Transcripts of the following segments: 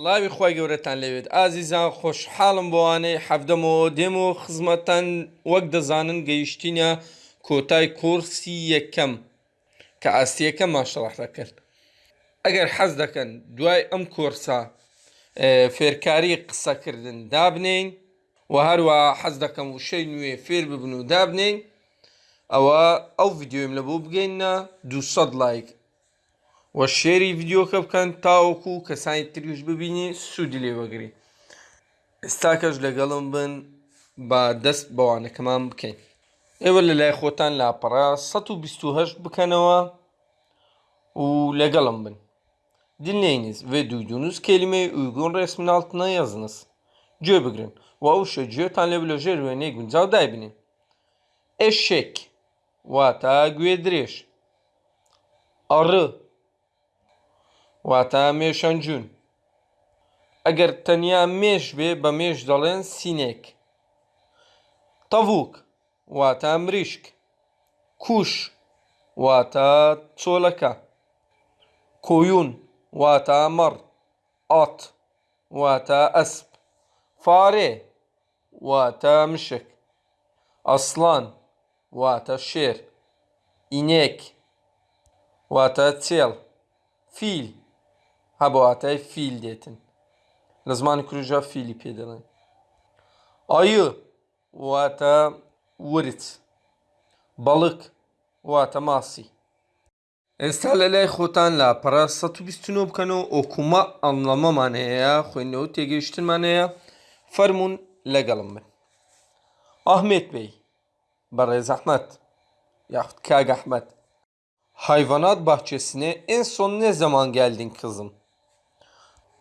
لاوی خۆی گەورەتان لەوێت. ئازیزان خۆشحاڵم بۆوانەی حەفدەمەوە دێم و خزمەتەن وەک دەزانن گەیشتینە کۆتای کورسی یەکەم. کە ئاستیەکە ماشەڵح دەکرد. ئەگەر حەز دەکەن دوای ئەم کۆرسا فێرکاری قسەکردن دابنین و هەروە حەز دەکەم وشەی نوێ فێر ببن و دابنین. ئەوە ئەو ڤیددیۆم لە بۆ بگەینە 200 لایک. وە شێری ڤیددیۆکە بکەن تاوەکو کەسانی تریش ببینی سوودی لێ وەگری ئێستا کەش لەگەڵم بن بە دەست بەوانەکەمان بکەین ئێوە لە لای خۆتان لاپەڕا 128 بکەنەوە و lەگەڵم bin. Dinleyiniz ve duyduğunuz kelimeyi uygun resmin altına yazınız. Cö bigrin. Vavuşa cö tanle blojer ve ne gün zavday binin. Eşek. Vata güedreş. Arı. Vata meşancun. Eğer tenya meş ve bە مێش دەڵێن سینێک. تەڤوک واتە مریشک. کوش واتە چۆلەکە. کۆیون واتە مەڕ. ئات واتە ئەسپ. فارێ واتە مشک. ئەسڵان واتە شێر. ئینێک واتە چێڵ. فیل هەبە واتای فیل دێتن. لە زمانی کوروژا فیلی پێ دەڵێن. ئایە واتە ورت. بەڵک واتە ماسی. ئێستا لە لای خۆتان لا پەرە 129 بکەنەوە ئۆکومە ئەمڵەمەمان هەیە خوێندنەوە تێگەیشتنمان هەیە فەرمونون لەگەڵم بن. ئاحمێت بێی بەڕێز ئەحمەد یاخود کاگ ئەحمەد Hayvanat bahçesine en son ne zaman geldin kızım?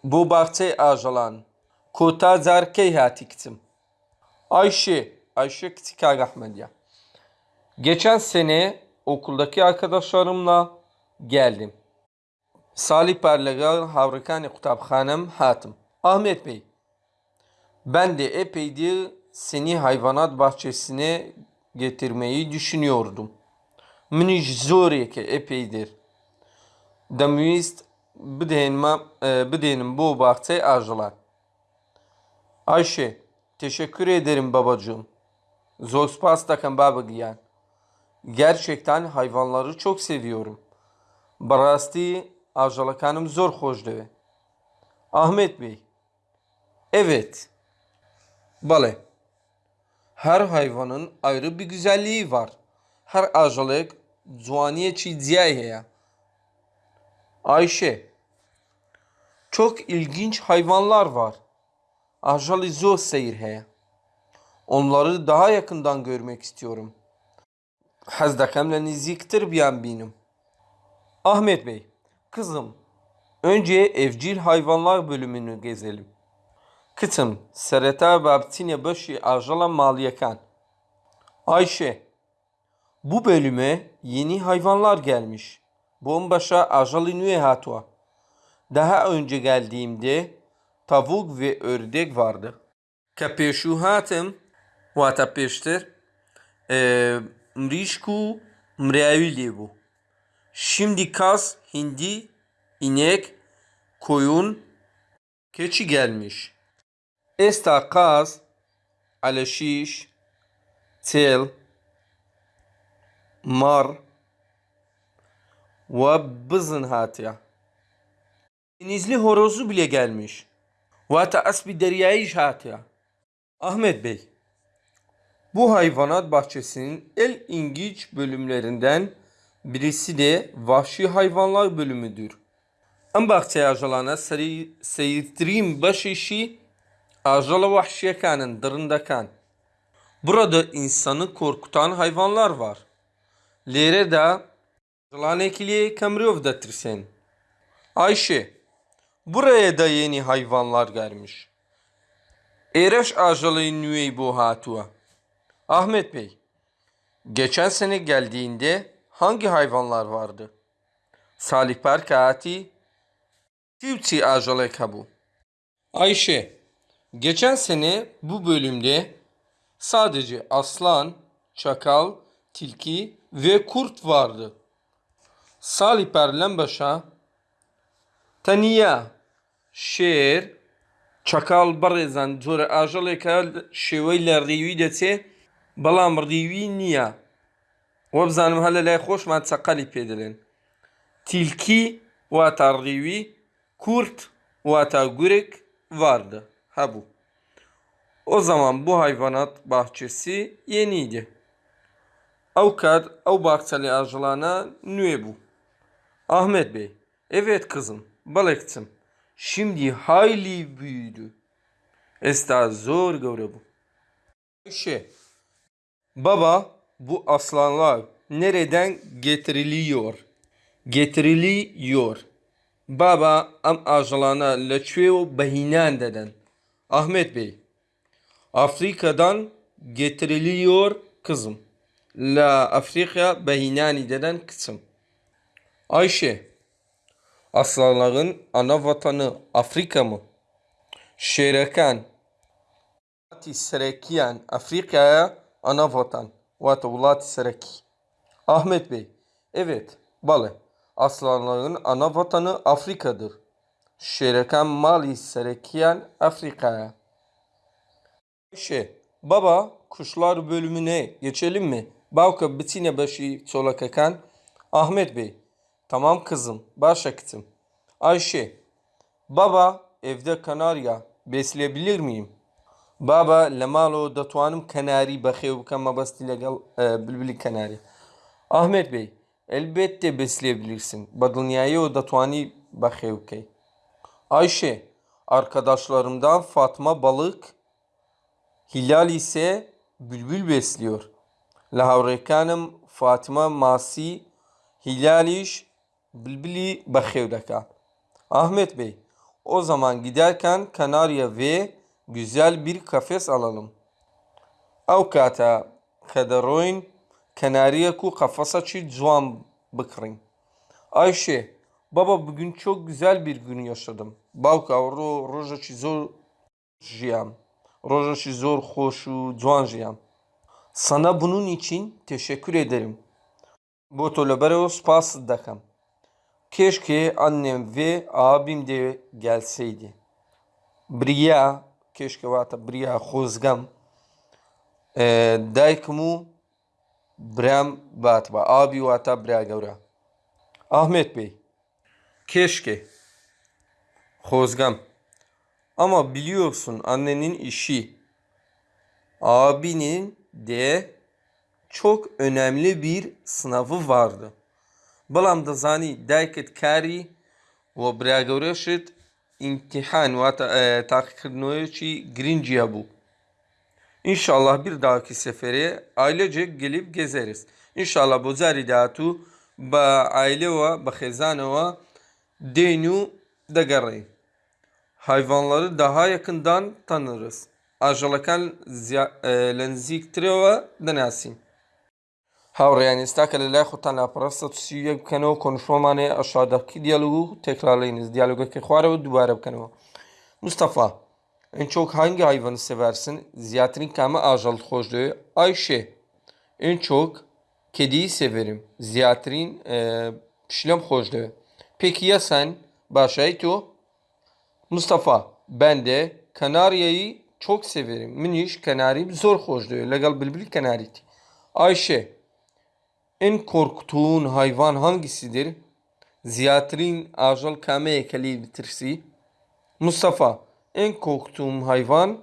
Bu bahçe ajalan. Kota zarkey hatiktim. Ayşe, Ayşe Küçükag Ahmediye. Geçen sene okuldaki arkadaşlarımla geldim. Salih Perlegal Havrikan Kutabhanem Hatım. Ahmet Bey, ben de epeydir seni hayvanat bahçesine getirmeyi düşünüyordum. منیش زۆرێکە ئەپەیدر دەمویست بدێنم بۆ باخچەی ئاژەڵات Ayşe, teşekkür ederim babacığım. Zor spas takım babagyan. Gerçekten hayvanları çok seviyorum. Barasti ajalakanım zor hoşdu. Ahmet Bey. Evet. Bale. Her hayvanın ayrı bir güzelliği var. Her ajalık Cuaniye Ziya'ya. Ayşe. çok ilginç hayvanlar var. Ajalı zor seyir heye. Onları daha yakından görmek istiyorum. Hazdakemle niziktir biyan benim. Ahmet Bey, kızım, önce evcil hayvanlar bölümünü gezelim. Kıtım, sereta babtine başı ajala maliyekan. Ayşe, bu bölüme yeni hayvanlar gelmiş. Bombaşa Ajalinue Hatua. Daha önce geldiğimde tavuk ve ördek vardı. Kapeshuhatım vata peştir. Mrişku mrevili bu. Şimdi kaz, hindi, inek, koyun, keçi gelmiş. Esta kaz, aleşiş, tel, mar ve bızın hatiye. Denizli horozu bile gelmiş. Vata asbi deryayı şatiya. Ahmet Bey, bu hayvanat bahçesinin el ingiç bölümlerinden birisi de vahşi hayvanlar bölümüdür. Ən bağçaya ajalanə seyirtdirim baş işi ajala vahşiyekanın dırındakan. Burada insanı korkutan hayvanlar var. Lere de ajalanekiliye Kamriyov'da tirsen. Ayşe buraya da yeni hayvanlar gelmiş. Ereş ajalı nüvey bu hatua. Ahmet Bey, geçen sene geldiğinde hangi hayvanlar vardı? Salih Perkati, Tivci ajalı kabu. Ayşe, geçen sene bu bölümde sadece aslan, çakal, tilki ve kurt vardı. Salih Perlenbaş'a Taniya شێر چەکاڵ بەڕێزان جۆرە ئاژەڵێکە شێوەی لە ڕێوی دەچێ بەڵام ڕیوی نییە. وە بزانم هە لە لای خۆشمان چەقەلی پێدەلێن تیلکی واتە ڕیوی کورت واتە گورێک واردە. هەبوو. ئۆ زەمان بۆ هایڤەنات باخچێسی یێنیدێ ئەو کات ئەو باخچەلی ئاژەڵانە نوێ بوو. ئاحمێت بێ ئەوێت کزم بەڵێ کچم Şimdi hayli büyüdü. Esta zor göre bu. Şey, baba bu aslanlar nereden getiriliyor? Getiriliyor. Baba am ağaçlarına leçveo behinan deden. Ahmet Bey, Afrika'dan getiriliyor kızım. La Afrika behinani deden kısım. Ayşe. Aslanların ana vatanı Afrika mı? Şerekan. Vati Serekiyan Afrika'ya ana vatan. Vati Ulati Sereki. Ahmet Bey. Evet. Bale. Aslanların ana vatanı Afrika'dır. Şerekan Mali Serekiyan Afrika'ya. Şey, baba kuşlar bölümüne geçelim mi? Bavka bitine başı çolakakan. Ahmet Bey, tamam kızım, baş. Ayşe, baba evde kanarya besleyebilir miyim? Baba lemalo datuanım kanari bakıyor bu kama basti legal e, bülbülü kanari. Ahmet Bey, elbette besleyebilirsin. Badılnyayı o datuani bakıyor ki. Ayşe, arkadaşlarımdan Fatma balık Hilal ise bülbül besliyor. Lahavrekanım Fatıma Masi Hilaliş Bilbili Bakevdaka. Ahmet Bey, o zaman giderken Kanarya ve güzel bir kafes alalım. Avkata kadaroyun Kanarya ku kafasa çi cuan bıkırın. Ayşe, baba bugün çok güzel bir gün yaşadım. Bavka ro roja çi zor jiyam. Roja çi zor hoşu cuan jiyam. Sana bunun için teşekkür ederim. Bu tolabere o spas. Keşke annem ve abim de gelseydi. Briya, keşke vata briya hozgam. Ee, e, daykumu bram vatba. Abi vata briya gavra. Ahmet Bey, keşke hozgam. Ama biliyorsun annenin işi, abinin de çok önemli bir sınavı vardı.'' بەڵام دەزانی دایکت کاری و براگەورەشت ئیمتیحان واتە تاقیکردنەوەیەکی گرنگجیە بوو. İnşallah bir dahaki sefere ailece gelip gezeriz. İnşallah bu zari datu ba aile ve ba xezanova denu دەگەڕێین. hayvanları daha yakından tanırız. Ajalakan lenziktireva denasin. هاوڕێیان ئێستاکە لە لای خۆتان لاپەڕستە سیە بکەنەوە کۆنفۆمانێ ئەشادەکی دیالوگ و تێکرالینز دیالوگەکەی خوارەوە دووبارە بکەنەوە Mustafa en çok hangi hayvanı seversin? Ziyatrin kama ajal hoşluğu. Ayşe en çok kediyi severim. Ziyatrin e, pişlem hoşluğu. Peki ya sen? Başaytu? Mustafa ben de Kanarya'yı çok severim. Miniş kanarim zor hoş diyor. Legal bilbil kanariti. Ayşe en korktuğun hayvan hangisidir? Ziyatrin ajal kame kali bitirsi. Mustafa en korktuğum hayvan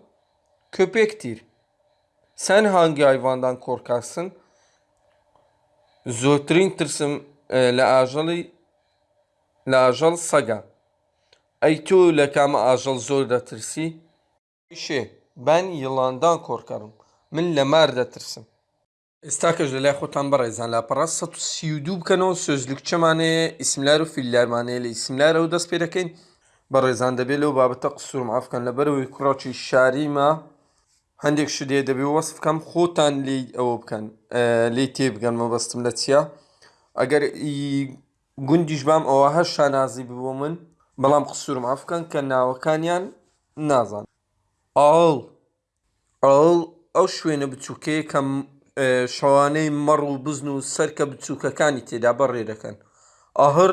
köpektir. Sen hangi hayvandan korkarsın? Zotrin tırsım e, la ajali la ajal saga. Ey tu lekame ajal zor detirsi? İşe ben yılandan korkarım. Min lemer detirsin. استاکەش لە لای خۆتان بەڕێزان. لاپەڕ 132 بکەنەوە سۆزلوکچەمانەیە ئیسملار و فیللارمانەیە لە ئیسملارە و دەست پێ دەکەین. بەڕێزان دەبێت لەو بابەتە قسوورم ئافکەن لەبەرەوەی کوڕاچی شاریمە. هەندێک شدێ دەبێ وەصف بکەم خۆتان لی ئەوە بکەن. لی تێ بگەن مەبەستم لە چیە ئەگەر گوندیش بام ئەوە هەر شانازی ببوو من بەڵام قسوورم ئافکەن کە ناوەکانیان نازان. ئاڵ ئاڵ ئەو شوێنە بچووکەیە کەم شەوانەی مەڕ و بزن و سەرکە بچووکەکانی تێدا بەڕێ دەکەن. ئاهر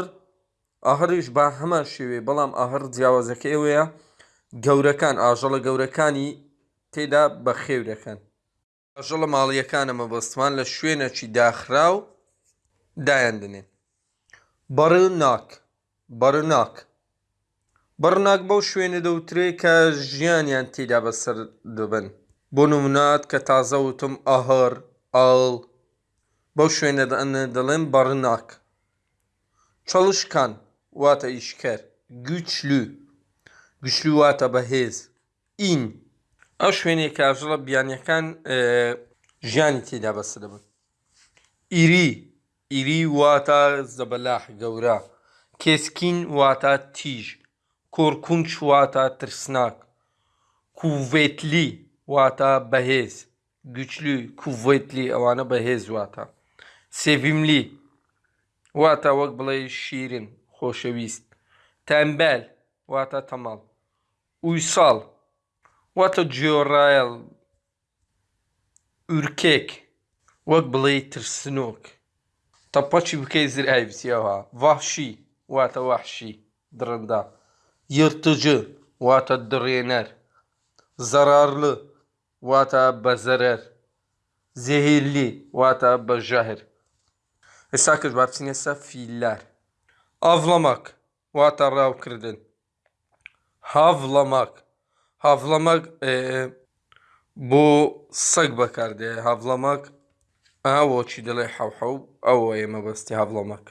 ئاهریش با هەمان شێوێ بەڵام ئاهر جیاوازەکە ئێوەیە گەورەکان ئاژەڵە گەورەکانی تێدا بە خێو دەکەن. ئاژەڵە ماڵیەکانە مەبەستمان لە شوێنەکی داخرا و دایاندنێن بەڕناک بەرناک بەڕناک بەو شوێنە دەوترێ کە ژیانیان تێدا بەسەر دەبن بۆ نمونات کە تازە وتم ئاهەر ئاڵ بەو شوێنە دەڵێن بەڕناک چڵشکان واتە ئیشکەر گوچلو گوشلو واتە بەهێز ئین ئەو شوێنێک کاژڵە بیانیەکان ژیانی تێدا بەسە دەبن ئیری ئیری واتە زەبەلاح گەورە کێسکین واتە تیژ کۆرکونچ واتە ترسناک کوڤێتلی واتە بەهێز güçlü, kuvvetli evana behez vata. Sevimli. Vata vak balay şirin, hoşevist. Tembel. Vata tamal. Uysal. Vata ciorayal. Ürkek. Vak balay tırsınok. Tapaçı bükezir evs yava. Vahşi. Vata vahşi. Dırında. Yırtıcı. Vata direner. Zararlı. واتە بەزەرەر زێهێلی واتە بەژەهر ئێستا کرد با بچینە سە فیللار ئاڤڵەمەک واتە ڕاوکردن هاڤڵەمەک هاڤڵەمەک بۆ سەگ بەکاردێ هاڤڵەمەک ئاوەچی دەڵێ حەوحەو ئەوە ئێمە بەستی هاڤڵەمەک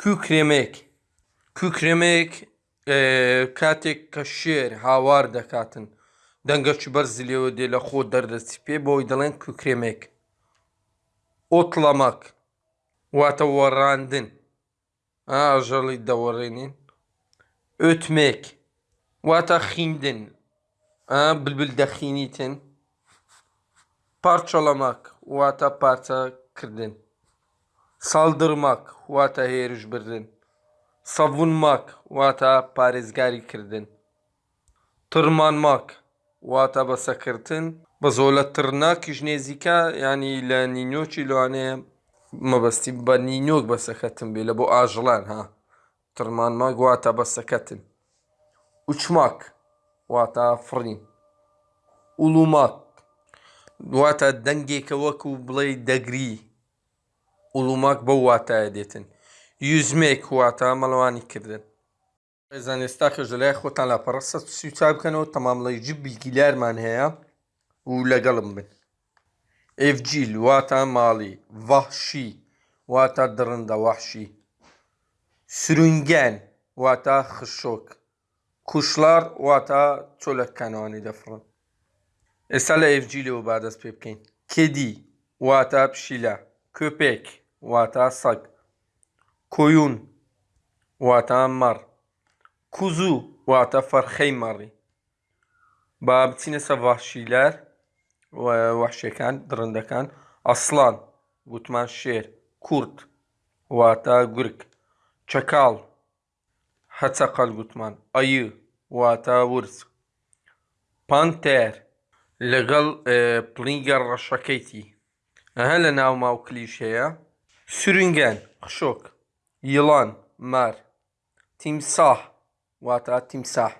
کوکرێمێک کوکرێمێک کاتێک کە شێر هاوار دەکاتن دەنگەچ بەرزی لێوە دێ لە خۆ دەردەچی پێ بۆی دەڵێن کوکرێمێک ئۆتڵەمەک واتە وەڕاندن ئاژەڵی دەوەڕێنین ئۆتمێک واتە خیندن بلبل دەخینیتن پارچەڵەمەک واتە پارچەکردن ساڵدرمەک واتە هێرش بردن سەڤون ماک واتە پارێزگاری کردن ترمان ماک واتە بەسەکردن بە زۆلە ترناکیش نێزیکە ینی لە نینۆکی لەوانەیە مەبەستی بە نینۆک بەسەکەتم بێ لە بۆ ئاژڵان ها. ترمان ماک واتە بەسەکەتن وچماک واتە فڕین. وڵومات واتە دەنگێکە وەکو بڵێ دەگری. وڵوماک بەو واتایە دێتن. یوزمێک واتە مەڵەوانی کردن. ێزان ئێستا کەژ لای خۆتان لە پەرسە سوچا بکەنەوە تەمامڵی بیلگیلارمان هەیە و لەگەڵم بن ئفجیل واتە ماڵی ڤەحشی واتە درڕندە وەحشی سرونگیان واتە خشۆک کوشلار واتە چۆلەکانەوانی دەفڕن ئێستا لە ئفجیلەوە بادەست پێ بکەین کێدی واتە پشیلە کوپێک واتە سەگ کۆیون واتە مەڕ کوزوو واتە فەرخەی مەڕی با بچینە سە ڤاشیلەر وەحشەکان درڕندەکان ئەسڵان گوتمان شێر کورت واتە گورگ چەکاڵ هەچەقەل گوتمان ئەیە واتە ورس پانتێر لەگەڵ پلینگە ڕەشەکەیتی. ئەهە لە ناو ماوکلیش هەیە سورنگەن خشۆک یڵان مار تیمساح واتە تیمساح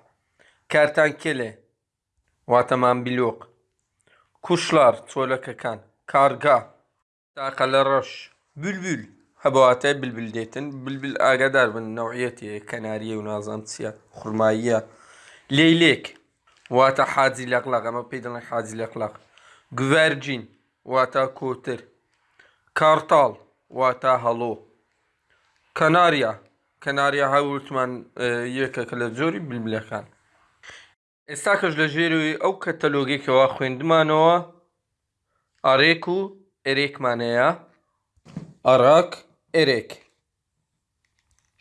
کارتان کێلێ واتەمان بیلۆق کوشلار چۆلەکەکان کارگا تاقە لە ڕەش بولبول هەبواتای بلبل دێتن بلبل ئاگادار بن نەوعەتی کەناریە و نازان چیە خوڕماییە لێلێک واتە حاجی لەقلاق ئەمە پێی دەڵێن حاجی لەقلاق گوڤەرجین واتە کەناریە کەناریە هەوتمان یەکێکە لە جۆری بلبلەکان. ئێستا کەش لە ژێروی ئەو کەتەلۆگێکەوە خوێندمانەوە ئارێک و ئێرێکمانەیە. ئەراک ئێرێک.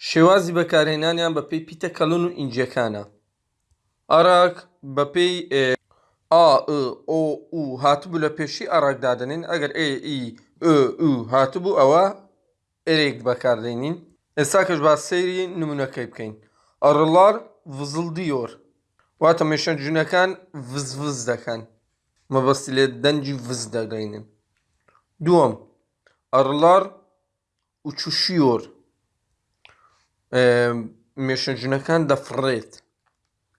شێوازی بەکارهێنانیان بە پێی پیتە کەلون و ئینجەکانە ئەراک بە پێی ئۆ هاتبوو لە پێشی ئەراکدادنین ئەگەر ئو هاتبوو ئەوە ئێرێک بەکاردێنین ئێستا کەش با سەیری نمونونەکەی بکەین ئەڕڵار vızıldıyor واتە مێشەنجونەکان vızvız دەکەن مەبەستی لێ دەنجی vız دەگەینن دووەم ئەڕڵار uçuşuyor مێشنجونەکان دەفڕێت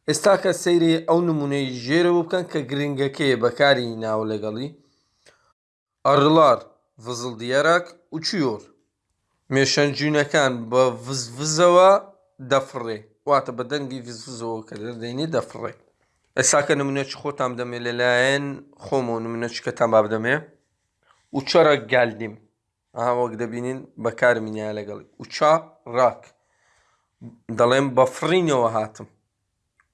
ئێستا کە سەیری ئەو نمونەی ژێرەوە بکەن کە گرنگەکەیە بەکاری ناو لەگەڵی ئەڕڵار vızıl diyerek uçuyor. Meşencünəکان بە vızvızەوە دەفڕێ واتە بە دەنگی vızvızەوە کە دەردەینی دەفڕێ ئێساکە نمونەچ خۆتان دەمێ لەلایەن خۆمە و نمونەچکەتان با بدەمێ وچەرە گالدیم ئا وەک دەبینین بەکارمینیا لەگەڵی وچا ڕاک دەڵێم بەفرینەوە هاتم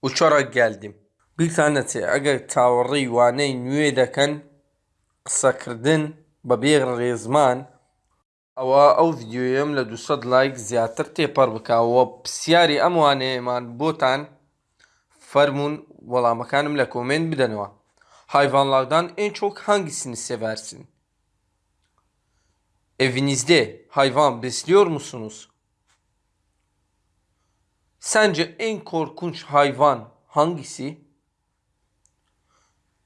وچۆڕە گالدیم بیرتان نەچێ ئەگەر چاوەڕێی وانەی نوێ دەکەن قسەکردن بە بێ ڕێزمان ئەوە ئەو ڤیددیوەم لە 200 لایک زیاتر تێپەر بکەوە پرسیاری ئەم وانەیەمان بۆتان fərmun وەڵامەکانم لە کۆمنت بدەنەوە hayvanlardan en çok hangisini seversin? Evinizde hayvan besliyor musunuz? Sence en korkunç hayvan hangisi?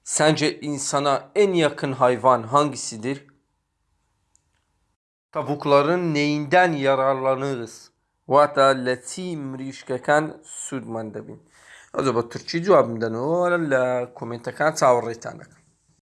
Sence insana en yakın hayvan hangisidir? Tavukların neyinden yararlanırız? Vata letim rişkeken südmendebin. Az önce Türkçe cevabımdan o la komentekan tavırlı tanık.